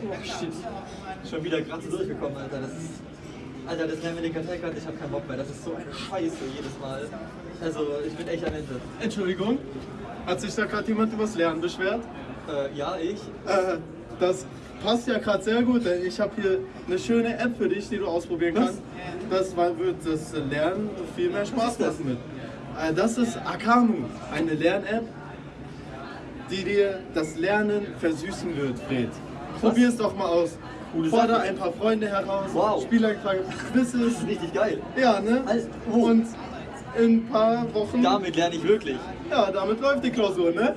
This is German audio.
Oh shit. Schon wieder gerade durchgekommen, Alter. Das ist. Alter, das lernen wir den Kartellkarte, ich hab keinen Bock mehr. Das ist so eine Scheiße jedes Mal. Also, ich bin echt am Ende. Entschuldigung, hat sich da gerade jemand übers Lernen beschwert? Äh, ja, ich. Äh, das passt ja gerade sehr gut, denn ich habe hier eine schöne App für dich, die du ausprobieren Was? kannst. Das wird das Lernen viel mehr Spaß machen mit. Äh, das ist Akamu, eine Lern-App, die dir das Lernen versüßen wird, Fred. Probier es doch mal aus. Sache. ein paar Freunde heraus, Wow. spiel ein paar Quizzes. Das ist richtig geil. Ja, ne? Oh. Und in ein paar Wochen, Damit lerne ich wirklich. ja, damit läuft die Klausur, ne?